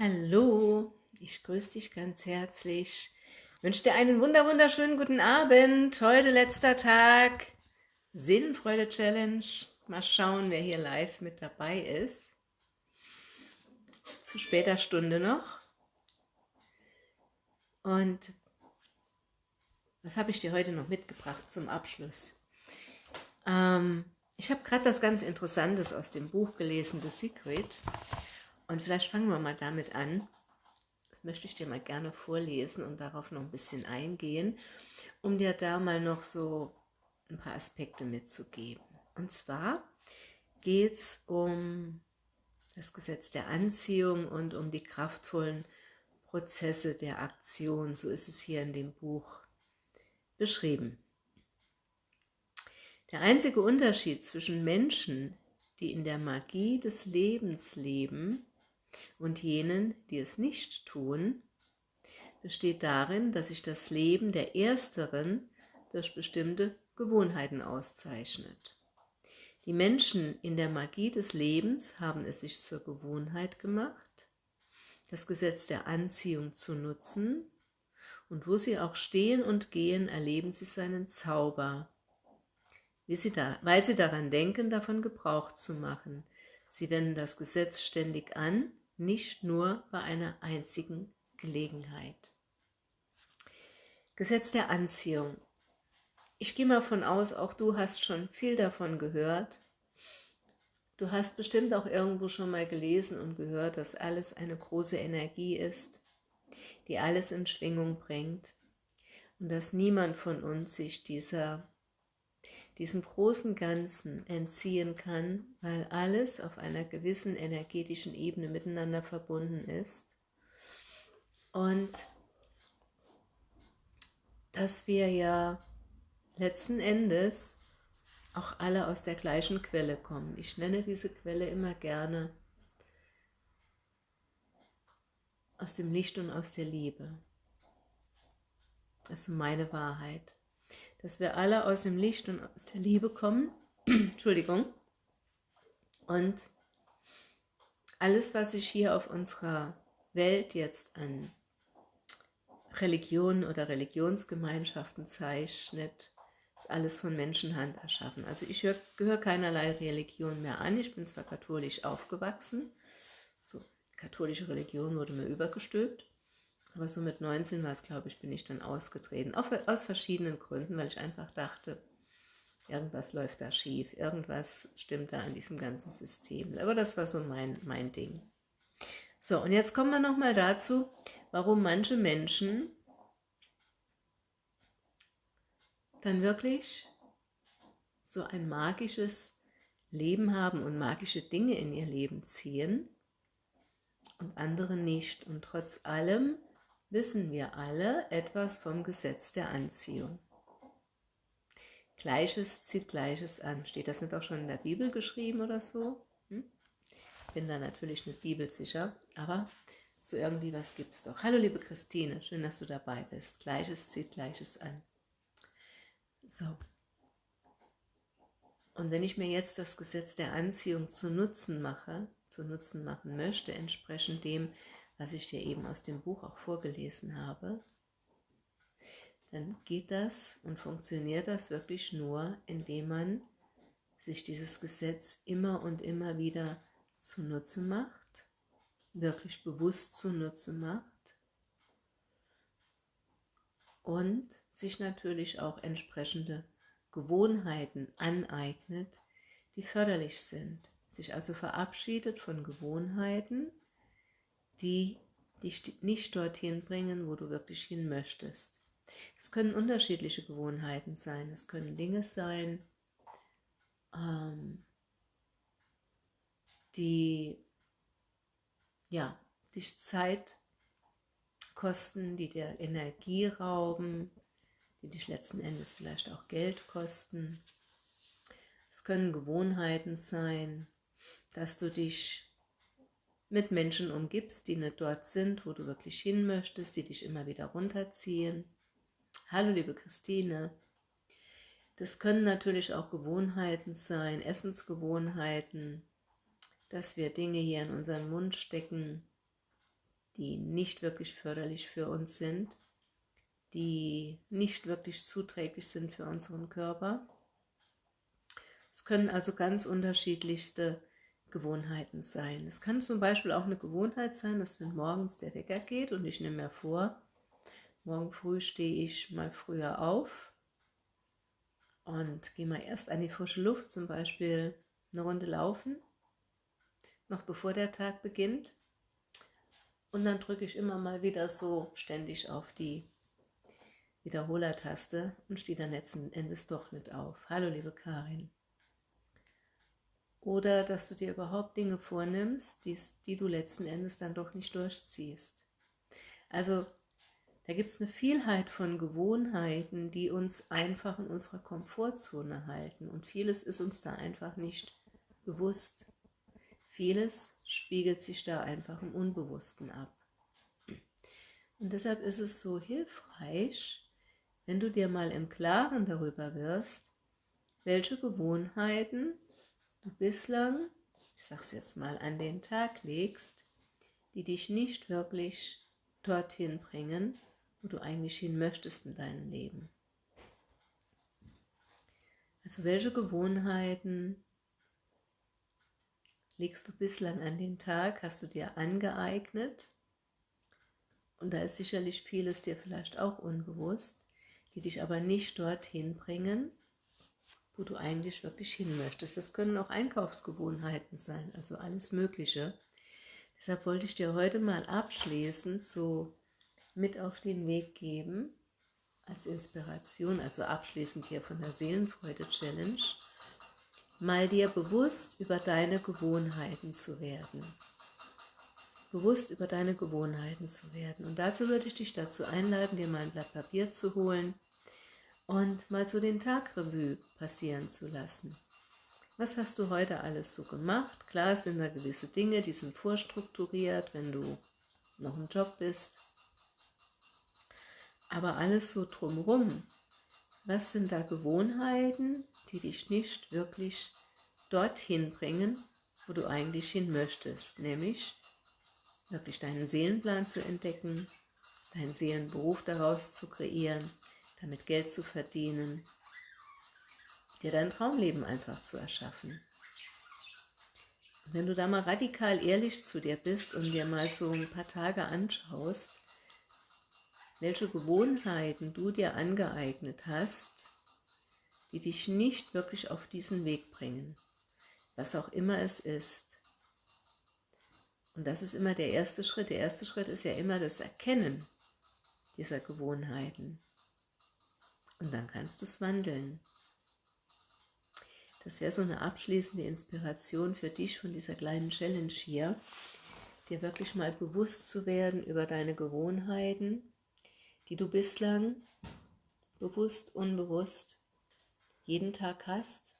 Hallo, ich grüße dich ganz herzlich. Ich wünsche dir einen wunder wunderschönen guten Abend. Heute letzter Tag Seelenfreude Challenge. Mal schauen, wer hier live mit dabei ist. Zu später Stunde noch. Und was habe ich dir heute noch mitgebracht zum Abschluss? Ähm, ich habe gerade was ganz Interessantes aus dem Buch gelesen, The Secret. Und vielleicht fangen wir mal damit an. Das möchte ich dir mal gerne vorlesen und darauf noch ein bisschen eingehen, um dir da mal noch so ein paar Aspekte mitzugeben. Und zwar geht es um das Gesetz der Anziehung und um die kraftvollen Prozesse der Aktion. So ist es hier in dem Buch beschrieben. Der einzige Unterschied zwischen Menschen, die in der Magie des Lebens leben, und jenen, die es nicht tun, besteht darin, dass sich das Leben der Ersteren durch bestimmte Gewohnheiten auszeichnet. Die Menschen in der Magie des Lebens haben es sich zur Gewohnheit gemacht, das Gesetz der Anziehung zu nutzen, und wo sie auch stehen und gehen, erleben sie seinen Zauber, weil sie daran denken, davon Gebrauch zu machen. Sie wenden das Gesetz ständig an, nicht nur bei einer einzigen Gelegenheit. Gesetz der Anziehung. Ich gehe mal von aus, auch du hast schon viel davon gehört. Du hast bestimmt auch irgendwo schon mal gelesen und gehört, dass alles eine große Energie ist, die alles in Schwingung bringt und dass niemand von uns sich dieser diesem großen Ganzen entziehen kann, weil alles auf einer gewissen energetischen Ebene miteinander verbunden ist. Und dass wir ja letzten Endes auch alle aus der gleichen Quelle kommen. Ich nenne diese Quelle immer gerne aus dem Licht und aus der Liebe. Das ist meine Wahrheit dass wir alle aus dem Licht und aus der Liebe kommen. Entschuldigung. Und alles, was sich hier auf unserer Welt jetzt an Religionen oder Religionsgemeinschaften zeichnet, ist alles von Menschenhand erschaffen. Also ich gehöre keinerlei Religion mehr an. Ich bin zwar katholisch aufgewachsen, so katholische Religion wurde mir übergestülpt, aber so mit 19 war es, glaube ich, bin ich dann ausgetreten. Auch aus verschiedenen Gründen, weil ich einfach dachte, irgendwas läuft da schief, irgendwas stimmt da an diesem ganzen System. Aber das war so mein, mein Ding. So, und jetzt kommen wir nochmal dazu, warum manche Menschen dann wirklich so ein magisches Leben haben und magische Dinge in ihr Leben ziehen und andere nicht. Und trotz allem wissen wir alle etwas vom Gesetz der Anziehung. Gleiches zieht Gleiches an. Steht das nicht auch schon in der Bibel geschrieben oder so? Hm? Bin da natürlich nicht bibelsicher, aber so irgendwie was gibt es doch. Hallo liebe Christine, schön, dass du dabei bist. Gleiches zieht Gleiches an. So. Und wenn ich mir jetzt das Gesetz der Anziehung zu Nutzen mache, zu Nutzen machen möchte, entsprechend dem, was ich dir eben aus dem Buch auch vorgelesen habe, dann geht das und funktioniert das wirklich nur, indem man sich dieses Gesetz immer und immer wieder zunutze macht, wirklich bewusst zunutze macht und sich natürlich auch entsprechende Gewohnheiten aneignet, die förderlich sind. Sich also verabschiedet von Gewohnheiten, die dich nicht dorthin bringen, wo du wirklich hin möchtest. Es können unterschiedliche Gewohnheiten sein, es können Dinge sein, ähm, die ja, dich Zeit kosten, die dir Energie rauben, die dich letzten Endes vielleicht auch Geld kosten. Es können Gewohnheiten sein, dass du dich mit Menschen umgibst, die nicht dort sind, wo du wirklich hin möchtest, die dich immer wieder runterziehen. Hallo liebe Christine. Das können natürlich auch Gewohnheiten sein, Essensgewohnheiten, dass wir Dinge hier in unseren Mund stecken, die nicht wirklich förderlich für uns sind, die nicht wirklich zuträglich sind für unseren Körper. Es können also ganz unterschiedlichste Gewohnheiten sein. Es kann zum Beispiel auch eine Gewohnheit sein, dass wenn morgens der Wecker geht und ich nehme mir vor, morgen früh stehe ich mal früher auf und gehe mal erst an die frische Luft, zum Beispiel eine Runde laufen, noch bevor der Tag beginnt. Und dann drücke ich immer mal wieder so ständig auf die Wiederholertaste und stehe dann letzten Endes doch nicht auf. Hallo liebe Karin. Oder dass du dir überhaupt Dinge vornimmst, die, die du letzten Endes dann doch nicht durchziehst. Also da gibt es eine Vielheit von Gewohnheiten, die uns einfach in unserer Komfortzone halten. Und vieles ist uns da einfach nicht bewusst. Vieles spiegelt sich da einfach im Unbewussten ab. Und deshalb ist es so hilfreich, wenn du dir mal im Klaren darüber wirst, welche Gewohnheiten du bislang, ich sag's jetzt mal, an den Tag legst, die dich nicht wirklich dorthin bringen, wo du eigentlich hin möchtest in deinem Leben. Also welche Gewohnheiten legst du bislang an den Tag, hast du dir angeeignet? Und da ist sicherlich vieles dir vielleicht auch unbewusst, die dich aber nicht dorthin bringen, wo du eigentlich wirklich hin möchtest. Das können auch Einkaufsgewohnheiten sein, also alles Mögliche. Deshalb wollte ich dir heute mal abschließend so mit auf den Weg geben, als Inspiration, also abschließend hier von der Seelenfreude-Challenge, mal dir bewusst über deine Gewohnheiten zu werden. Bewusst über deine Gewohnheiten zu werden. Und dazu würde ich dich dazu einladen, dir mal ein Blatt Papier zu holen und mal so den Tagrevue passieren zu lassen. Was hast du heute alles so gemacht? Klar sind da gewisse Dinge, die sind vorstrukturiert, wenn du noch im Job bist. Aber alles so drumherum, was sind da Gewohnheiten, die dich nicht wirklich dorthin bringen, wo du eigentlich hin möchtest, nämlich wirklich deinen Seelenplan zu entdecken, deinen Seelenberuf daraus zu kreieren, damit Geld zu verdienen, dir dein Traumleben einfach zu erschaffen. Und wenn du da mal radikal ehrlich zu dir bist und dir mal so ein paar Tage anschaust, welche Gewohnheiten du dir angeeignet hast, die dich nicht wirklich auf diesen Weg bringen, was auch immer es ist. Und das ist immer der erste Schritt. Der erste Schritt ist ja immer das Erkennen dieser Gewohnheiten. Und dann kannst du es wandeln. Das wäre so eine abschließende Inspiration für dich von dieser kleinen Challenge hier, dir wirklich mal bewusst zu werden über deine Gewohnheiten, die du bislang bewusst, unbewusst jeden Tag hast,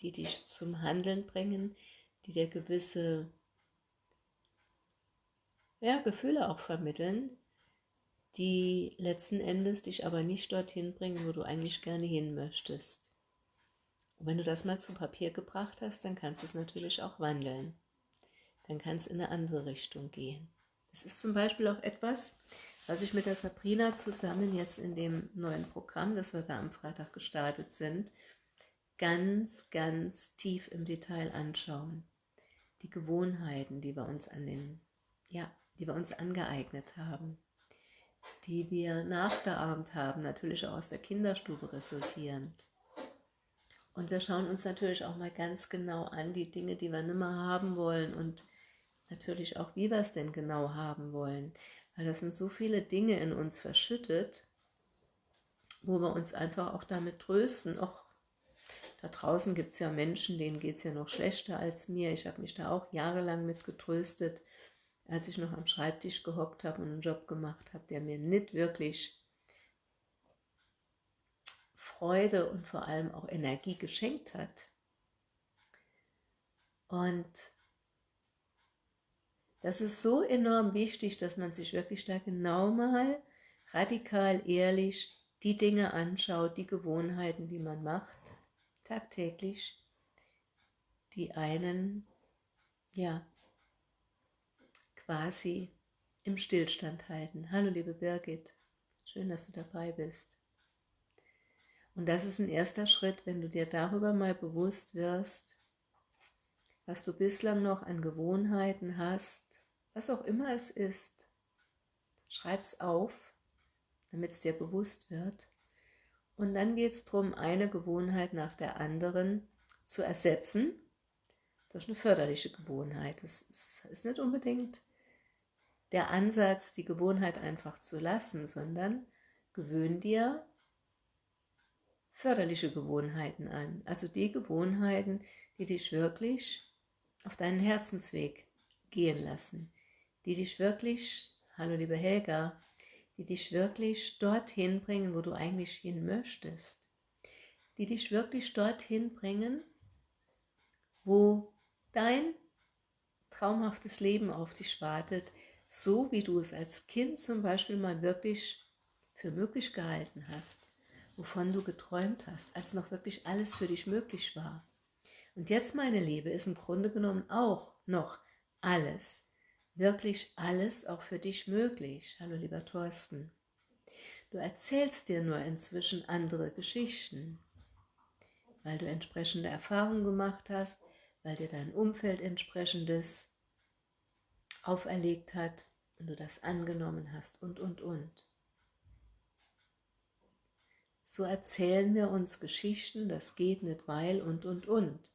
die dich zum Handeln bringen, die dir gewisse ja, Gefühle auch vermitteln, die letzten Endes dich aber nicht dorthin bringen, wo du eigentlich gerne hin möchtest. Und wenn du das mal zu Papier gebracht hast, dann kannst du es natürlich auch wandeln. Dann kann es in eine andere Richtung gehen. Das ist zum Beispiel auch etwas, was ich mit der Sabrina zusammen jetzt in dem neuen Programm, das wir da am Freitag gestartet sind, ganz, ganz tief im Detail anschauen. Die Gewohnheiten, die wir uns an den, ja, die wir uns angeeignet haben die wir nachgeahmt haben, natürlich auch aus der Kinderstube resultierend. Und wir schauen uns natürlich auch mal ganz genau an, die Dinge, die wir nicht mehr haben wollen und natürlich auch, wie wir es denn genau haben wollen. Weil das sind so viele Dinge in uns verschüttet, wo wir uns einfach auch damit trösten. Auch da draußen gibt es ja Menschen, denen geht es ja noch schlechter als mir. Ich habe mich da auch jahrelang mit getröstet als ich noch am Schreibtisch gehockt habe und einen Job gemacht habe, der mir nicht wirklich Freude und vor allem auch Energie geschenkt hat. Und das ist so enorm wichtig, dass man sich wirklich da genau mal radikal ehrlich die Dinge anschaut, die Gewohnheiten, die man macht, tagtäglich, die einen ja quasi im Stillstand halten. Hallo liebe Birgit, schön, dass du dabei bist. Und das ist ein erster Schritt, wenn du dir darüber mal bewusst wirst, was du bislang noch an Gewohnheiten hast, was auch immer es ist. Schreib's auf, damit es dir bewusst wird. Und dann geht es darum, eine Gewohnheit nach der anderen zu ersetzen durch eine förderliche Gewohnheit. Das ist nicht unbedingt der Ansatz, die Gewohnheit einfach zu lassen, sondern gewöhn dir förderliche Gewohnheiten an. Also die Gewohnheiten, die dich wirklich auf deinen Herzensweg gehen lassen, die dich wirklich, hallo liebe Helga, die dich wirklich dorthin bringen, wo du eigentlich hin möchtest, die dich wirklich dorthin bringen, wo dein traumhaftes Leben auf dich wartet, so wie du es als Kind zum Beispiel mal wirklich für möglich gehalten hast, wovon du geträumt hast, als noch wirklich alles für dich möglich war. Und jetzt, meine Liebe, ist im Grunde genommen auch noch alles, wirklich alles auch für dich möglich. Hallo, lieber Thorsten. Du erzählst dir nur inzwischen andere Geschichten, weil du entsprechende Erfahrungen gemacht hast, weil dir dein Umfeld entsprechendes auferlegt hat und du das angenommen hast und, und, und. So erzählen wir uns Geschichten, das geht nicht, weil und, und, und.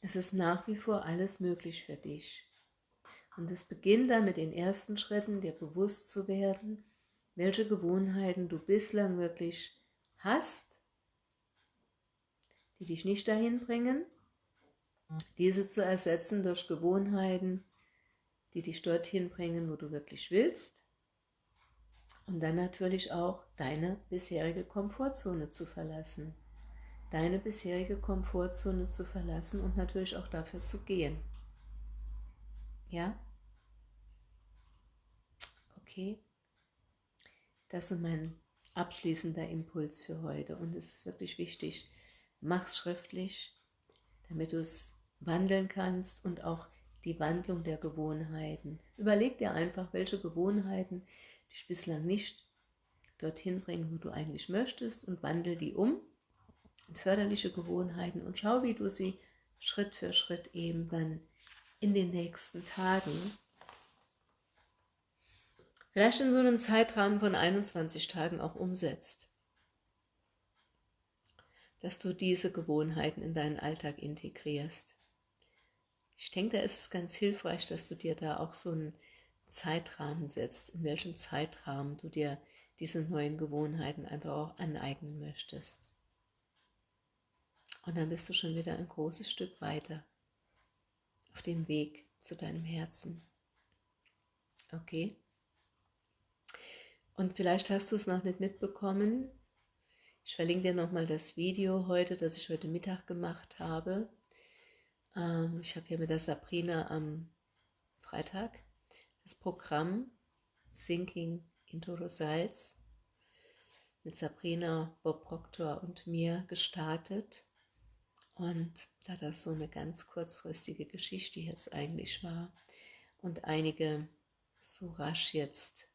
Es ist nach wie vor alles möglich für dich. Und es beginnt dann mit den ersten Schritten, dir bewusst zu werden, welche Gewohnheiten du bislang wirklich hast, die dich nicht dahin bringen, diese zu ersetzen durch Gewohnheiten, die dich dorthin bringen, wo du wirklich willst. Und dann natürlich auch deine bisherige Komfortzone zu verlassen. Deine bisherige Komfortzone zu verlassen und natürlich auch dafür zu gehen. Ja? Okay. Das ist mein abschließender Impuls für heute. Und es ist wirklich wichtig, mach es schriftlich, damit du es wandeln kannst und auch die Wandlung der Gewohnheiten. Überleg dir einfach, welche Gewohnheiten dich bislang nicht dorthin bringen, wo du eigentlich möchtest und wandel die um in förderliche Gewohnheiten und schau, wie du sie Schritt für Schritt eben dann in den nächsten Tagen, vielleicht in so einem Zeitrahmen von 21 Tagen auch umsetzt. Dass du diese Gewohnheiten in deinen Alltag integrierst. Ich denke, da ist es ganz hilfreich, dass du dir da auch so einen Zeitrahmen setzt, in welchem Zeitrahmen du dir diese neuen Gewohnheiten einfach auch aneignen möchtest. Und dann bist du schon wieder ein großes Stück weiter auf dem Weg zu deinem Herzen. Okay? Und vielleicht hast du es noch nicht mitbekommen. Ich verlinke dir nochmal das Video heute, das ich heute Mittag gemacht habe. Ähm, ich habe hier mit der Sabrina am Freitag das Programm Sinking into Results mit Sabrina, Bob Proctor und mir gestartet. Und da das so eine ganz kurzfristige Geschichte jetzt eigentlich war und einige so rasch jetzt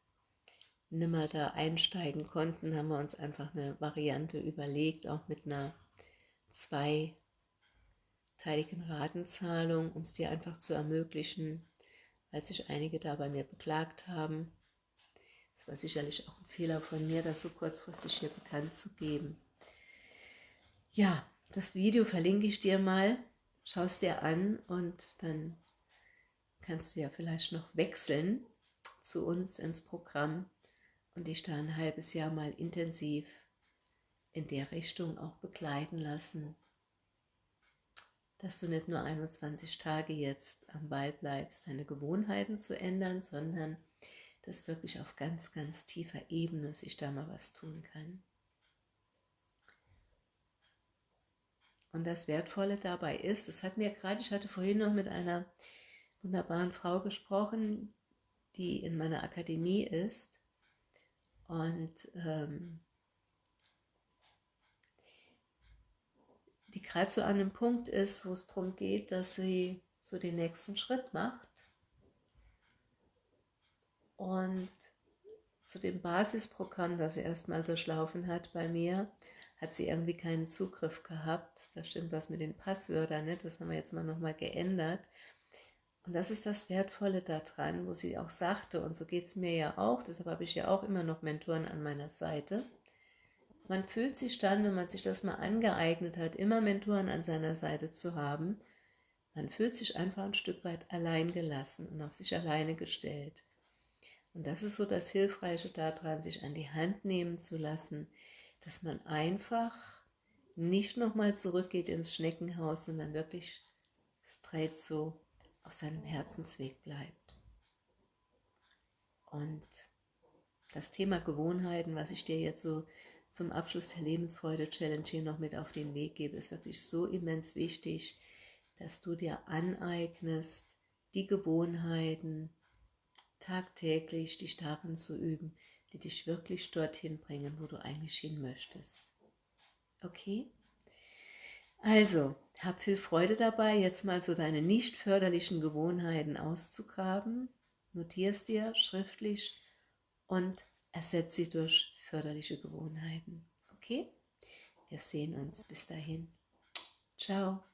nimmer da einsteigen konnten, haben wir uns einfach eine Variante überlegt, auch mit einer zweiteiligen Ratenzahlung, um es dir einfach zu ermöglichen, weil sich einige da bei mir beklagt haben. Es war sicherlich auch ein Fehler von mir, das so kurzfristig hier bekannt zu geben. Ja, das Video verlinke ich dir mal, schau es dir an und dann kannst du ja vielleicht noch wechseln zu uns ins Programm und dich da ein halbes Jahr mal intensiv in der Richtung auch begleiten lassen, dass du nicht nur 21 Tage jetzt am Ball bleibst, deine Gewohnheiten zu ändern, sondern dass wirklich auf ganz, ganz tiefer Ebene sich da mal was tun kann. Und das Wertvolle dabei ist, das hat mir gerade, ich hatte vorhin noch mit einer wunderbaren Frau gesprochen, die in meiner Akademie ist und ähm, die gerade so an einem Punkt ist, wo es darum geht, dass sie so den nächsten Schritt macht Und zu dem Basisprogramm, das sie erstmal durchlaufen hat bei mir, hat sie irgendwie keinen Zugriff gehabt. Da stimmt was mit den Passwörtern, ne? das haben wir jetzt mal nochmal geändert. Und das ist das Wertvolle daran, wo sie auch sagte, und so geht es mir ja auch, deshalb habe ich ja auch immer noch Mentoren an meiner Seite. Man fühlt sich dann, wenn man sich das mal angeeignet hat, immer Mentoren an seiner Seite zu haben, man fühlt sich einfach ein Stück weit allein gelassen und auf sich alleine gestellt. Und das ist so das Hilfreiche daran, sich an die Hand nehmen zu lassen, dass man einfach nicht nochmal zurückgeht ins Schneckenhaus, sondern wirklich straight so auf seinem Herzensweg bleibt. Und das Thema Gewohnheiten, was ich dir jetzt so zum Abschluss der Lebensfreude-Challenge hier noch mit auf den Weg gebe, ist wirklich so immens wichtig, dass du dir aneignest, die Gewohnheiten tagtäglich dich darin zu üben, die dich wirklich dorthin bringen, wo du eigentlich hin möchtest. Okay? Also, hab viel Freude dabei, jetzt mal so deine nicht förderlichen Gewohnheiten auszugraben. Notierst dir schriftlich und ersetze sie durch förderliche Gewohnheiten. Okay? Wir sehen uns. Bis dahin. Ciao.